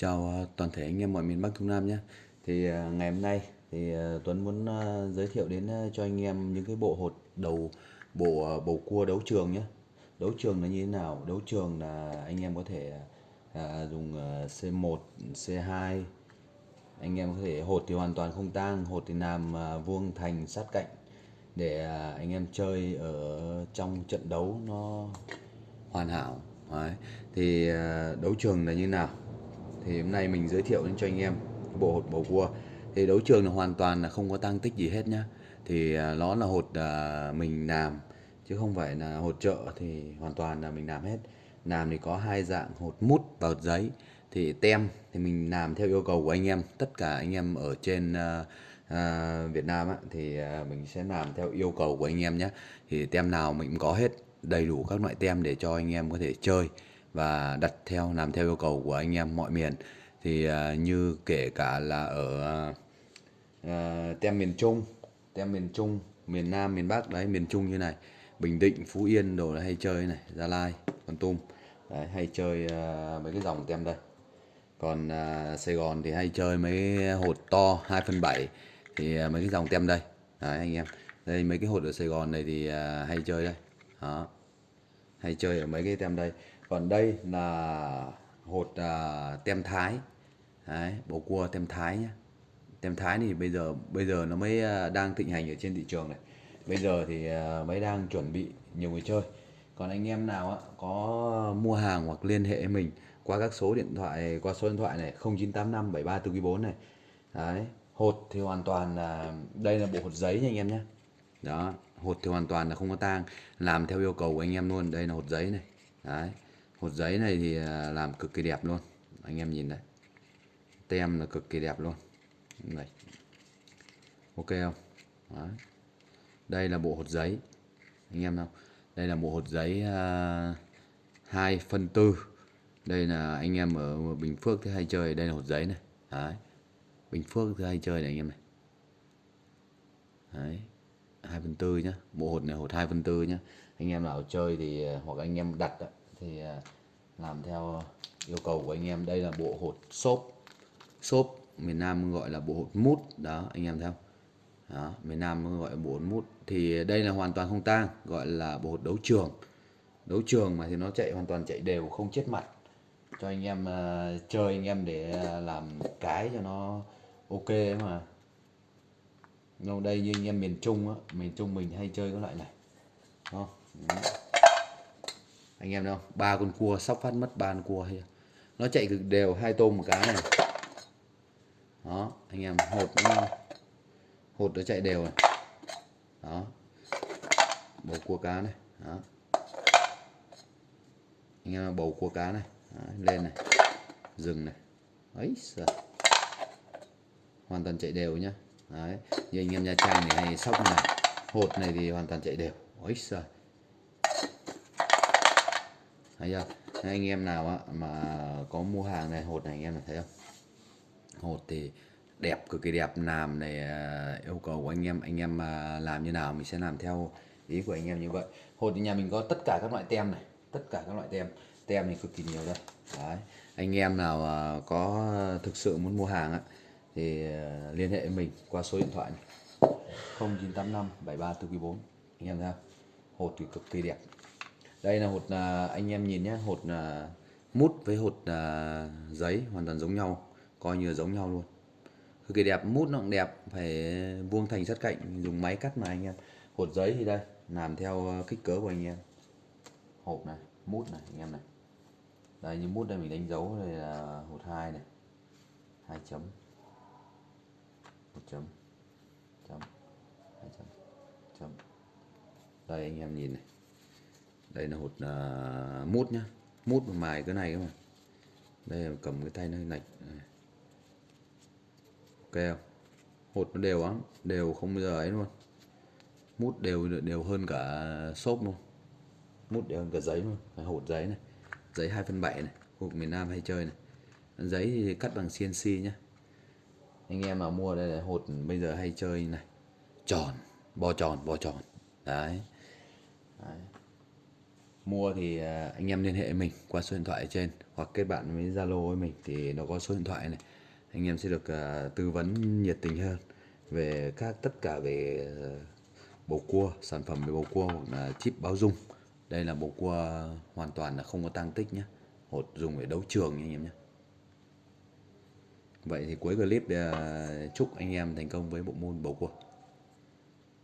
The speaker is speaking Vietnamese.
Chào toàn thể anh em mọi miền Bắc Trung Nam nhé. Thì à, ngày hôm nay thì à, Tuấn muốn à, giới thiệu đến cho anh em những cái bộ hột đầu bộ bầu cua đấu trường nhé. Đấu trường là như thế nào? Đấu trường là anh em có thể à, dùng C1, C2 anh em có thể hột thì hoàn toàn không tang, hột thì làm vuông thành sát cạnh để anh em chơi ở trong trận đấu nó hoàn hảo. Đấy. Thì đấu trường là như nào? Thì hôm nay mình giới thiệu đến cho anh em cái bộ hột bầu cua. Thì đấu trường là hoàn toàn là không có tăng tích gì hết nhá. Thì à, nó là hột à, mình làm chứ không phải là hột chợ thì hoàn toàn là mình làm hết. Làm thì có hai dạng hột mút và hột giấy. Thì tem thì mình làm theo yêu cầu của anh em. Tất cả anh em ở trên à, à, Việt Nam á, thì mình sẽ làm theo yêu cầu của anh em nhé thì tem nào mình cũng có hết đầy đủ các loại tem để cho anh em có thể chơi và đặt theo làm theo yêu cầu của anh em mọi miền. Thì uh, như kể cả là ở uh, tem miền Trung tem miền Trung miền Nam miền Bắc đấy miền Trung như này Bình Định Phú Yên đồ hay chơi này Gia Lai Con Tum đấy, hay chơi uh, mấy cái dòng tem đây. Còn uh, Sài Gòn thì hay chơi mấy hột to 2 phần 7 thì uh, mấy cái dòng tem đây. Đấy anh em. Đây mấy cái hột ở Sài Gòn này thì uh, hay chơi đây. Đó. Hay chơi ở mấy cái tem đây còn đây là hột à, tem thái. Đấy, bầu cua tem thái nhé, tem thái thì bây giờ bây giờ nó mới à, đang thịnh hành ở trên thị trường này. Bây giờ thì à, mới đang chuẩn bị nhiều người chơi. Còn anh em nào á, có mua hàng hoặc liên hệ với mình qua các số điện thoại qua số điện thoại này 0985 73 này. Đấy hột thì hoàn toàn là đây là bộ hột giấy nha anh em nhé đó hột thì hoàn toàn là không có tang. Làm theo yêu cầu của anh em luôn đây là hột giấy này. Đấy hột giấy này thì à, làm cực kỳ đẹp luôn. Anh em nhìn đấy. Tem là cực kỳ đẹp luôn. Này. Ok không? Đấy. đây là bộ hột giấy. Anh em không đây là bộ hột giấy uh, phân tư. Đây là anh em ở Bình Phước thì hay chơi. Đây là hột giấy này. Đấy. Bình Phước thì hay chơi này anh em này. Đấy. Hai phân tư nhá. Bộ hột này hột hai phân tư nhá. Anh em nào chơi thì à, hoặc anh em đặt đó thì à, làm theo yêu cầu của anh em. Đây là bộ hột xốp. Xốp miền Nam gọi là bộ hột mút. Đó anh em theo đó, miền Nam gọi là bộ hột mút. Thì đây là hoàn toàn không tang gọi là bộ hột đấu trường. Đấu trường mà thì nó chạy hoàn toàn chạy đều không chết mặt cho anh em uh, chơi anh em để à, làm cái cho nó ok mà. Đâu đây như anh em miền Trung á miền Trung mình hay chơi cái loại này. Không anh em đâu, ba con cua sóc phát mất, ba con cua hay nó chạy cực đều, hai tôm một cái này. Đó, anh em, hột nó hột nó chạy đều này đó. Bầu cua cá này, đó. Anh em bầu cua cá này. Đó. lên này. Dừng này. Ấy giời. hoàn toàn chạy đều nhá. Đấy. như anh em Nha Trang này hay sóc này. Hột này thì hoàn toàn chạy đều. Ấy giời thấy chưa? Anh em nào mà có mua hàng này, hột này anh em thấy không? Hột thì đẹp, cực kỳ đẹp. Làm này à, yêu cầu của anh em anh em à, làm như nào mình sẽ làm theo ý của anh em như vậy. Hột thì nhà mình có tất cả các loại tem này, tất cả các loại tem. Tem thì cực kỳ nhiều đây. Đấy. Anh em nào à, có thực sự muốn mua hàng á thì liên hệ với mình qua số điện thoại này. 0985 73 anh em thấy không? Hột thì cực kỳ đẹp đây là hột à, anh em nhìn nhé hột à, mút với hột à, giấy hoàn toàn giống nhau coi như là giống nhau luôn. Cực kỳ đẹp mút nó cũng đẹp phải vuông thành sát cạnh dùng máy cắt mà anh em. Hột giấy thì đây làm theo à, kích cỡ của anh em. Hộp này mút này anh em này. Đây như mút đây mình đánh dấu đây là hột hai này. Hai chấm. Một chấm. Chấm. Hai chấm. Chấm. Đây anh em nhìn này đây là hột uh, mút nhá. Mút mà mài cái này các bạn đây là cầm cái tay nó lệch ok không? Hột nó đều lắm đều không bao giờ ấy luôn. Mút đều đều hơn cả xốp luôn. Mút đều hơn cả giấy luôn. Cái hột giấy này. Giấy 2 phân 7 này khu vực miền Nam hay chơi này. Giấy thì cắt bằng CNC nhá. Anh em mà mua đây là hột bây giờ hay chơi này. Tròn bo tròn bo tròn. Đấy, đấy mua thì à, anh em liên hệ mình qua số điện thoại ở trên hoặc kết bạn với Zalo với mình thì nó có số điện thoại này. Anh em sẽ được à, tư vấn nhiệt tình hơn về các tất cả về à, bầu cua sản phẩm về bầu cua hoặc là chip báo dung. Đây là bầu cua hoàn toàn là không có tăng tích nhé hột dùng để đấu trường nha anh em nhé vậy thì cuối clip à, chúc anh em thành công với bộ môn bầu cua.